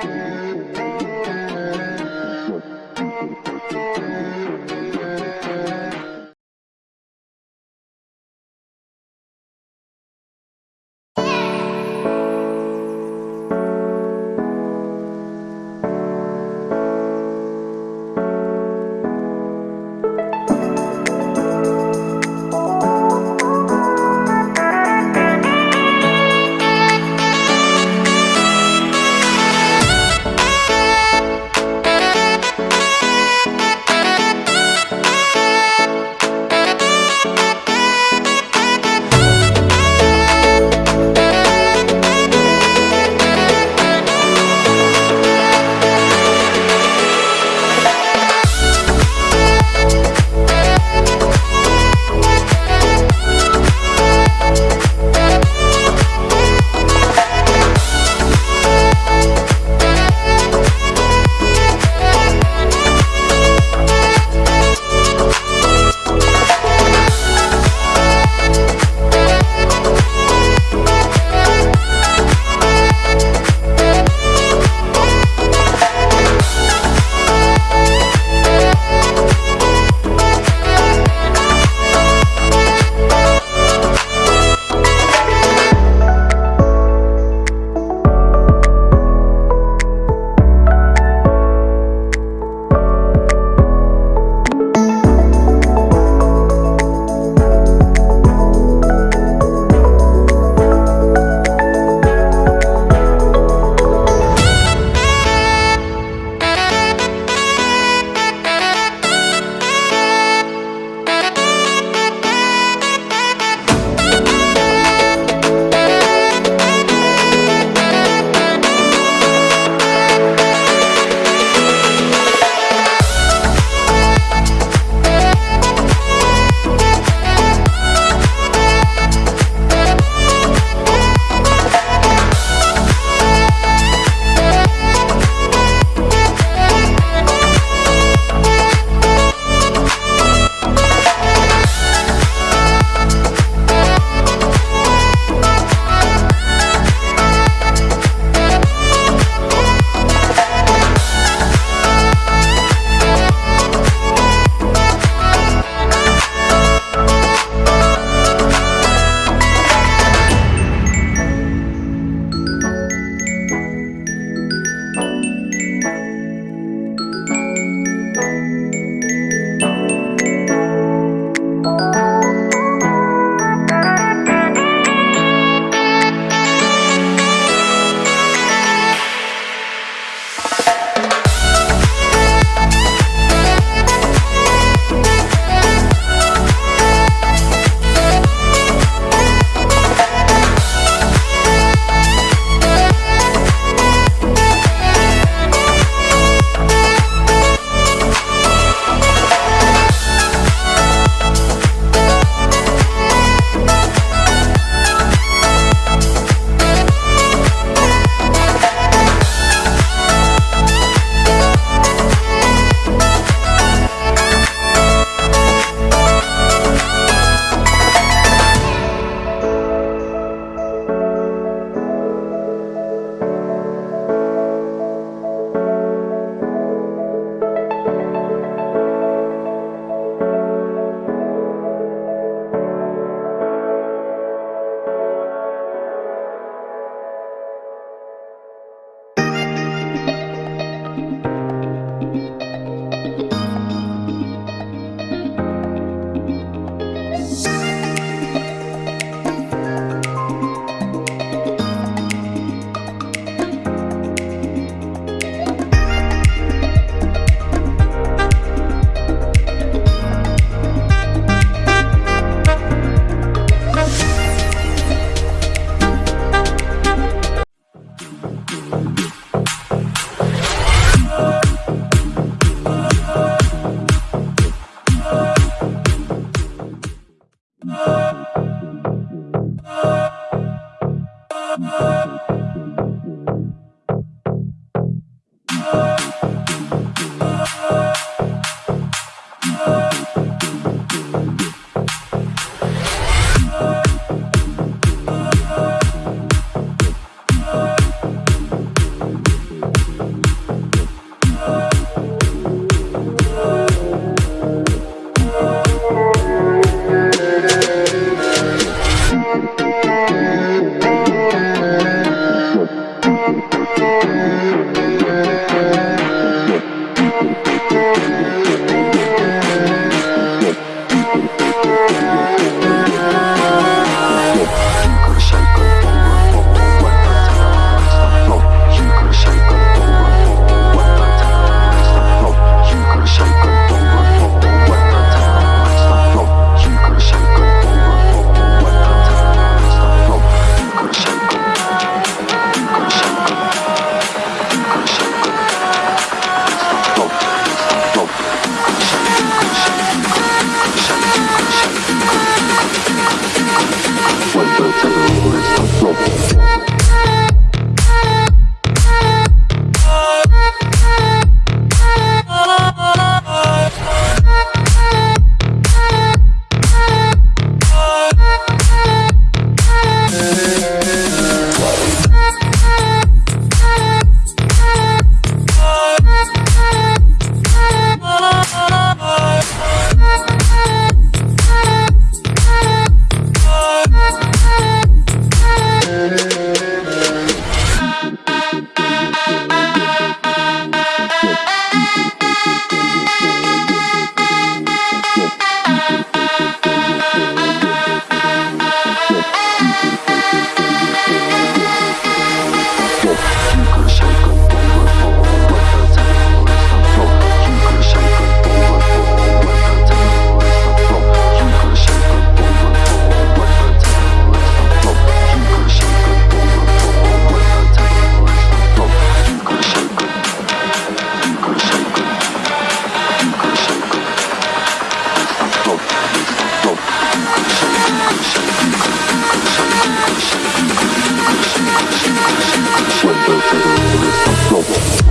Yeah. Cuando te duele,